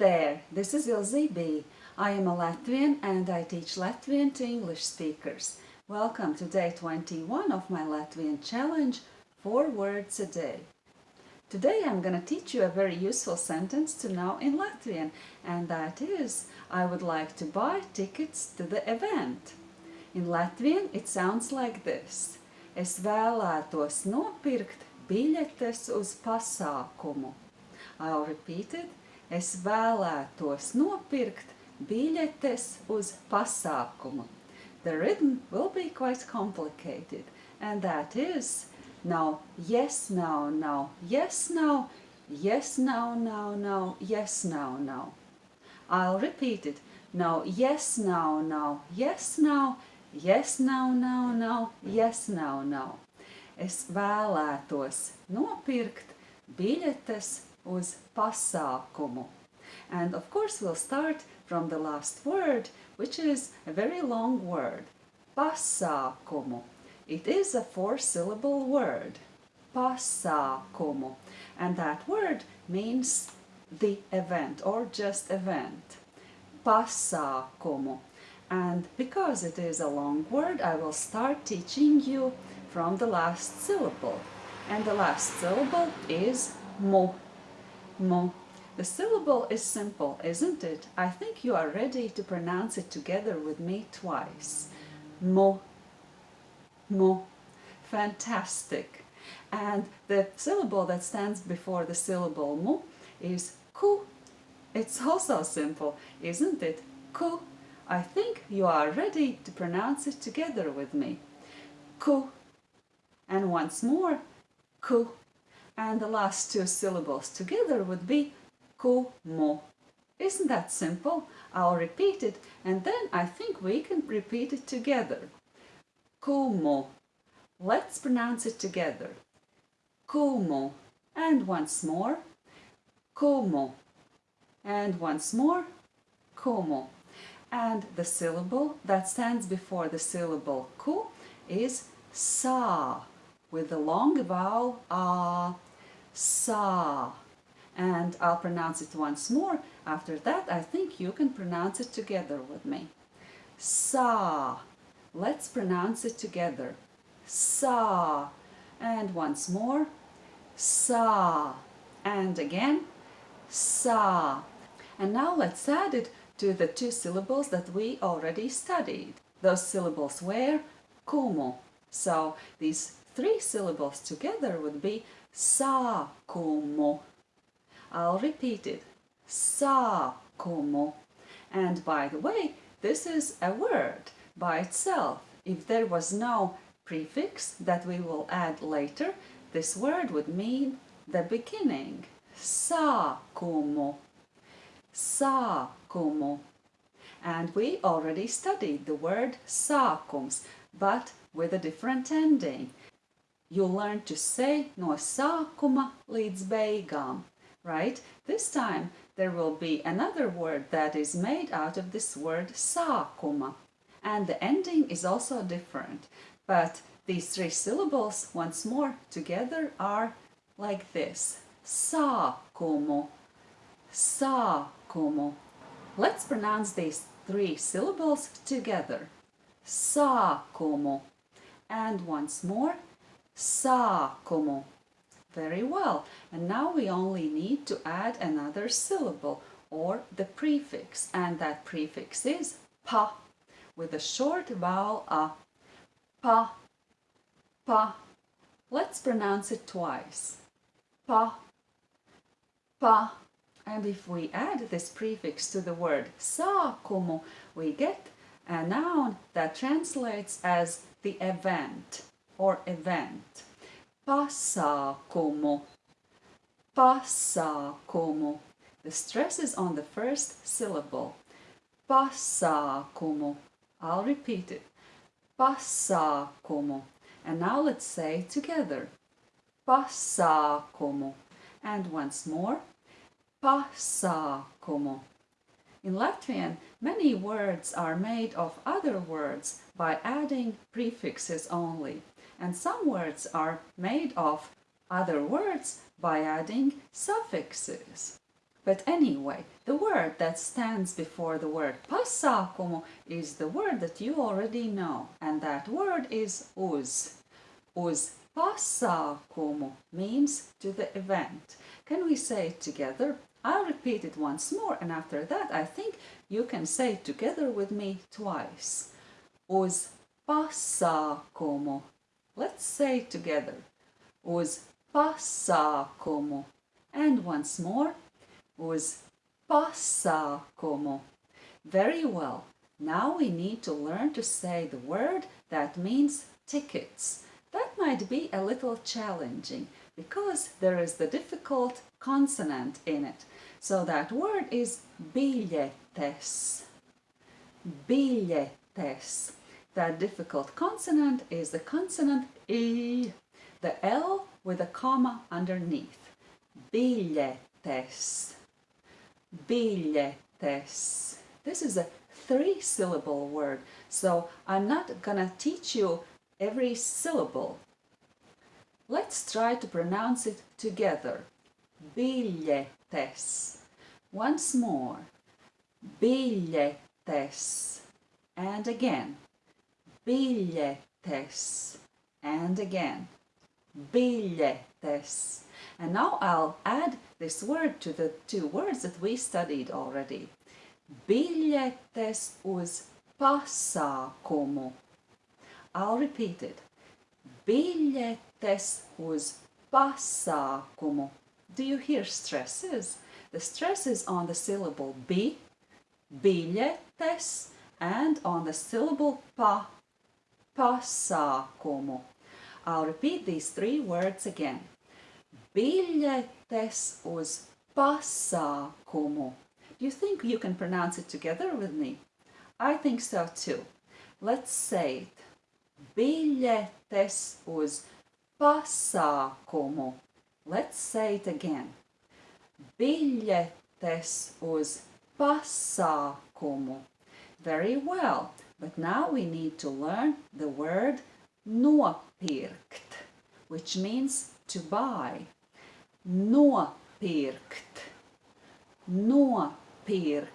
there, this is Ilze B. I am a Latvian and I teach Latvian to English speakers. Welcome to day 21 of my Latvian challenge, 4 words a day. Today I'm going to teach you a very useful sentence to know in Latvian and that is, I would like to buy tickets to the event. In Latvian it sounds like this. Es vēlētos nopirkt biļetes uz pasākumu. I'll repeat it. Es vēlētos nopirkt biļetes uz pasākumu. The rhythm will be quite complicated and that is no, yes, no, no, yes, no, yes, no, no, no, yes, no, no. I'll repeat it. No, yes, no, no, yes, no, yes, no, no, no, yes, no, no. Es vēlētos nopirkt biļetes uz pasākumu. And of course we'll start from the last word, which is a very long word. Pasākumu. It is a four-syllable word. Pasākumu. And that word means the event or just event. Pasākumu. And because it is a long word, I will start teaching you from the last syllable. And the last syllable is mu. Mu. The syllable is simple, isn't it? I think you are ready to pronounce it together with me twice. Mo. Mo. Fantastic. And the syllable that stands before the syllable mu is ku. It's also simple, isn't it? Ku. I think you are ready to pronounce it together with me. Ku. And once more, ku. And the last two syllables together would be kumu. Isn't that simple? I'll repeat it and then I think we can repeat it together. Kumu. Let's pronounce it together. Kumu. And once more. Kumu. And once more. Kumu. And the syllable that stands before the syllable ku is sa with the long vowel a. Sa and I'll pronounce it once more. After that, I think you can pronounce it together with me. Sa. Let's pronounce it together. Sa. And once more. Sa. And again. Sa. And now let's add it to the two syllables that we already studied. Those syllables were kumu. So these three syllables together would be sa kumu. I'll repeat it. Sākumu. And by the way, this is a word by itself. If there was no prefix that we will add later, this word would mean the beginning. Sākumu. Sākumu. And we already studied the word sākums, but with a different ending. You learn to say no sākuma līdz beigām right? This time there will be another word that is made out of this word sākuma. And the ending is also different. But these three syllables, once more, together are like this. Sākumu. Sākumu. Let's pronounce these three syllables together. Sākumu. And once more, sākumu. Very well. And now we only need to add another syllable or the prefix. And that prefix is pa with a short vowel a. Pa, pa. Let's pronounce it twice. Pa, pa. And if we add this prefix to the word sākumu, we get a noun that translates as the event or event pasākumu, pasākumu. The stress is on the first syllable. Pasākumu. I'll repeat it. Pasākumu. And now let's say together. Pasākumu. And once more. Pasākumu. In Latvian, many words are made of other words by adding prefixes only and some words are made of other words by adding suffixes. But anyway, the word that stands before the word pasākumu is the word that you already know, and that word is uz. Uz pasākumu means to the event. Can we say it together? I'll repeat it once more, and after that, I think you can say it together with me twice. Uz pasākumu. Let's say together. Uz pasākumu. And once more, uz pasākumu. Very well. Now we need to learn to say the word that means tickets. That might be a little challenging because there is the difficult consonant in it. So that word is biļetes. Biļetes. That difficult consonant is the consonant E, the L with a comma underneath. Biļetes. Biļetes. This is a three syllable word, so I'm not gonna teach you every syllable. Let's try to pronounce it together. Biļetes. Once more. Biļetes. And again. Biļetes. And again. Biļetes. And now I'll add this word to the two words that we studied already. Biļetes uz pasākumu. I'll repeat it. Biļetes uz pasākumu. Do you hear stresses? The stress is on the syllable bi, biļetes, and on the syllable pa, pasākumu. I'll repeat these three words again. Biļetes uz pasākumu. Do you think you can pronounce it together with me? I think so too. Let's say it. Biļetes uz pasākumu. Let's say it again. Biļetes uz pasākumu. Very well, but now we need to learn the word nopirkt, which means to buy. Nopirkt. Nopirkt.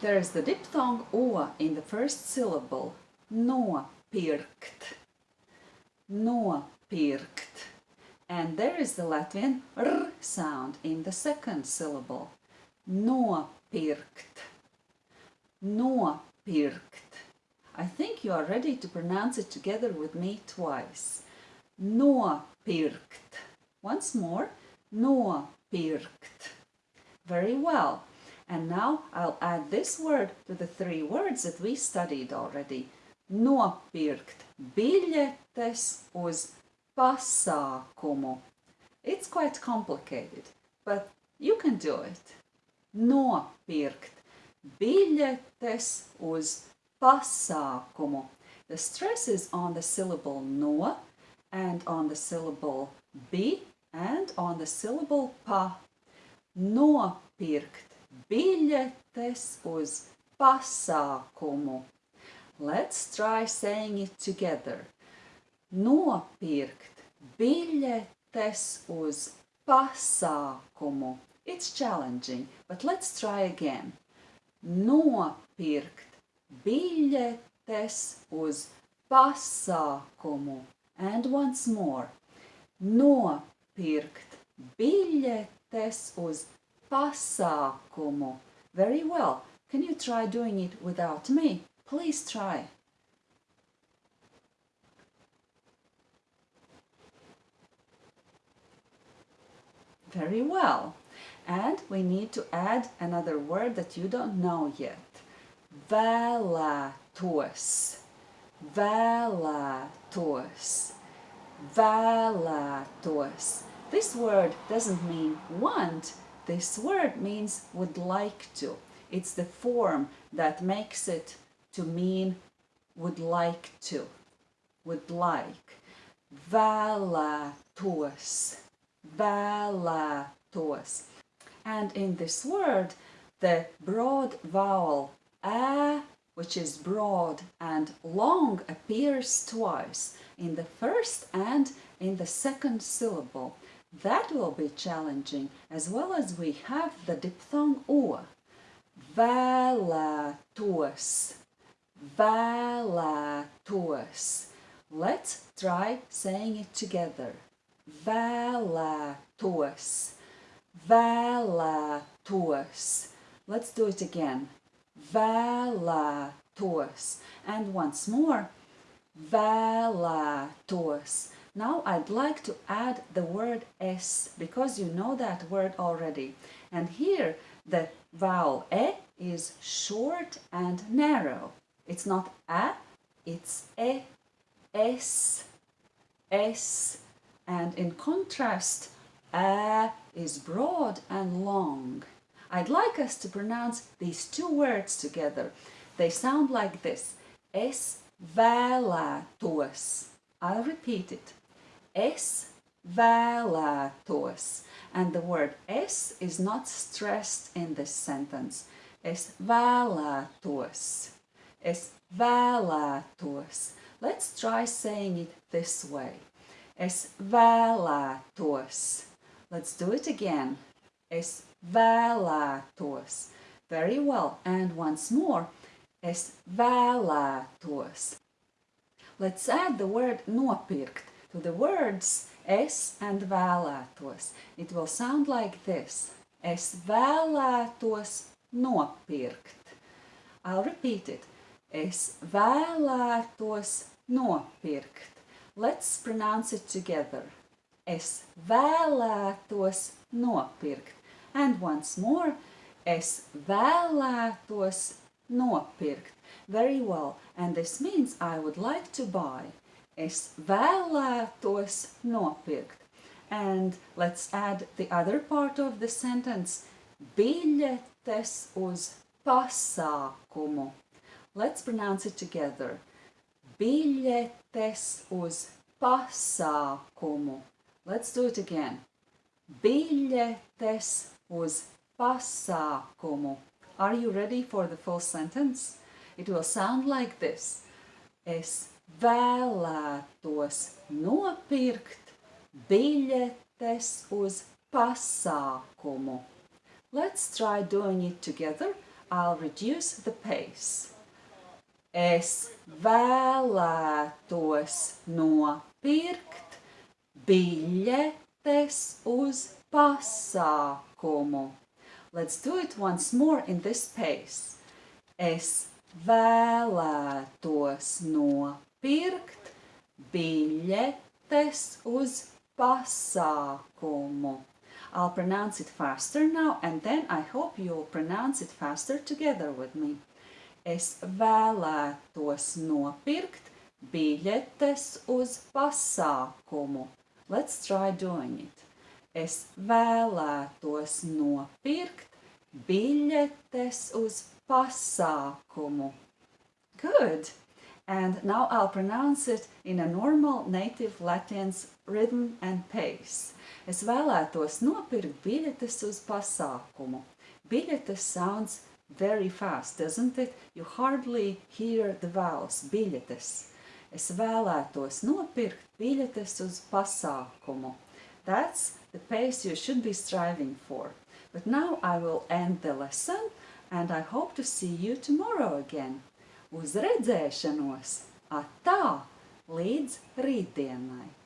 There is the diphthong o in the first syllable. Nopirkt. Nopirkt. And there is the Latvian r sound in the second syllable. Nopirkt. Nopirkt. I think you are ready to pronounce it together with me twice. Nopirkt. Once more. Nopirkt. Very well. And now I'll add this word to the three words that we studied already. Nopirkt biļetes uz pasākumu. It's quite complicated, but you can do it. Nopirkt biļetes uz pasākumu. The stress is on the syllable no and on the syllable bi and on the syllable pa. Nopirkt biļetes uz pasākumu. Let's try saying it together. Nopirkt biļetes uz pasākumu. It's challenging, but let's try again. Nopirkt biļetes uz pasākumu. And once more. Nopirkt biļetes uz pasākumu. Very well. Can you try doing it without me? Please try. Very well. And we need to add another word that you don't know yet. Vēlētos. Vēlētos. Vēlētos. This word doesn't mean want. This word means would like to. It's the form that makes it to mean would like to. Would like. Vēlētos. Vēlētos. And in this word, the broad vowel a, which is broad and long, appears twice in the first and in the second syllable. That will be challenging as well as we have the diphthong o. Vēlētos, vēlētos. Let's try saying it together. Vēlētos, vēlētos. Let's do it again. Vēlētos. And once more. Vēlētos. Now I'd like to add the word s because you know that word already. And here the vowel e is short and narrow. It's not a, it's e, s, s. And in contrast, a is broad and long. I'd like us to pronounce these two words together. They sound like this. Es vēlētos. I'll repeat it. Es vēlētos. And the word es is not stressed in this sentence. Es vēlētos. Es vēlētos. Let's try saying it this way. Es vēlētos. Let's do it again. Es vēlētos. Very well. And once more. Es vēlētos. Let's add the word nopirkt to the words es and vēlētos. It will sound like this. Es vēlētos nopirkt. I'll repeat it. Es vēlētos nopirkt. Let's pronounce it together. Es vēlētos nopirkt. And once more, es vēlētos nopirkt. Very well, and this means I would like to buy. Es vēlētos nopirkt. And let's add the other part of the sentence. Biļetes uz pasākumu. Let's pronounce it together. Biļetes uz pasākumu. Let's do it again. Biļetes uz pasākumu. Are you ready for the full sentence? It will sound like this. Es vēlētos nopirkt biļetes uz pasākumu. Let's try doing it together. I'll reduce the pace. Es vēlētos nopirkt biļetes uz pasākumu. Let's do it once more in this pace. Es vēlētos nopirkt biļetes uz pasākumu. I'll pronounce it faster now and then I hope you'll pronounce it faster together with me. Es vēlētos nopirkt biļetes uz pasākumu. Let's try doing it. Es vēlētos nopirkt biļetes uz pasākumu. Good! And now I'll pronounce it in a normal native Latvian's rhythm and pace. Es vēlētos nopirkt biļetes uz pasākumu. Biļetes sounds very fast, doesn't it? You hardly hear the vowels. Biļetes. Es vēlētos nopirkt biļetes uz pasākumu. That's the pace you should be striving for. But now I will end the lesson and I hope to see you tomorrow again. Uz redzēšanos! Atā! Līdz rītdienai!